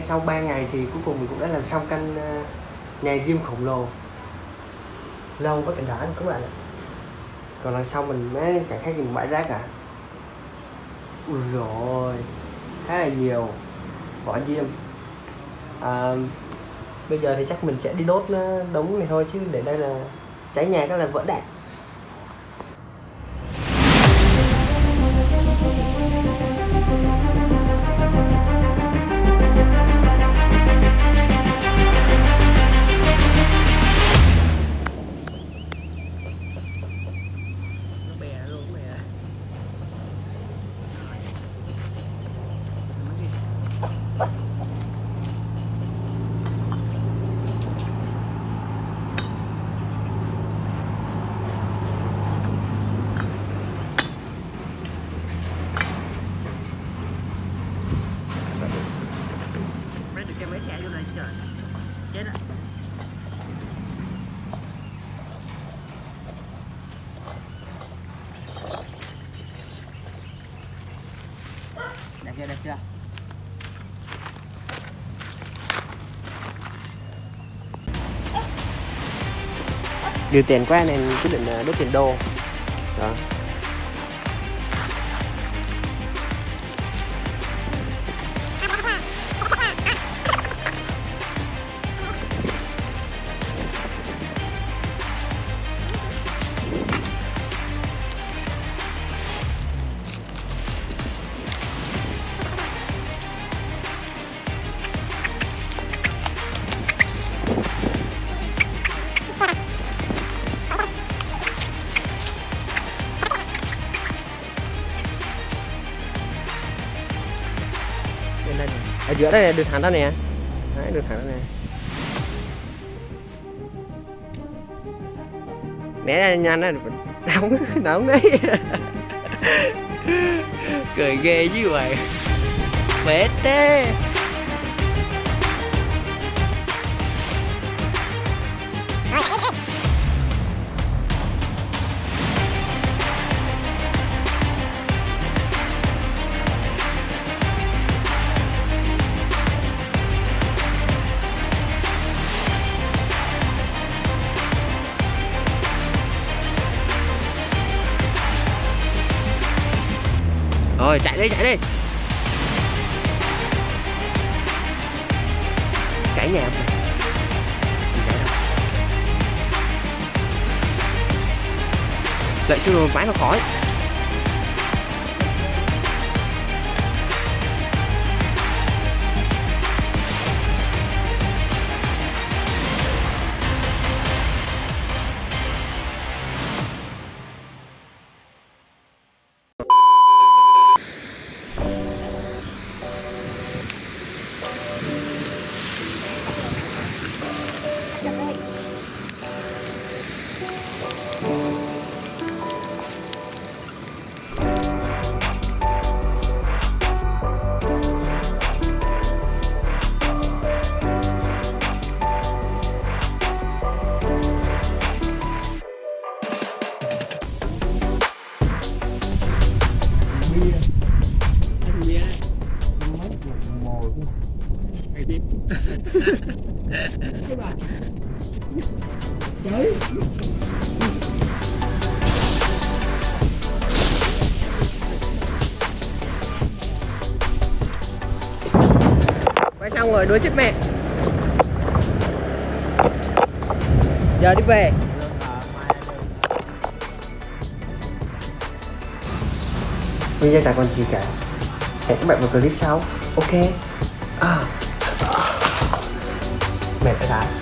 sau 3 ngày thì cuối cùng mình cũng đã làm xong căn ờ, nhà diêm khổng lồ. Lâu có cảnh đỏ các bạn ạ. Còn lần sau mình mới chẳng khác gì một bãi rác cả ui rồi khá là nhiều. Vỏ diêm à, bây giờ thì chắc mình sẽ đi đốt ờ, đống này thôi chứ để đây là cháy nhà cái là vỡ đạn. Trời, Chết á Đẹp chưa đẹp chưa? Nhiều tiền quá nên quyết định ờ, đốt tiền đô. Đó. Giữa đây là đường thẳng đó nè. Đấy đường thẳng đó nè. Né ra nhanh á, đóng đóng đấy. Cười ghê chứ vậy. Bể tê rồi, chạy đi chạy đi Cãi nhà không? chạy đâu. đợi cho rồi máy nó khỏi quay xong rồi đuối chết mẹ. Giờ đi về. Bây giờ chả còn gì cả. Hẹn các bạn vào clip sau. Ok. À. mệt đã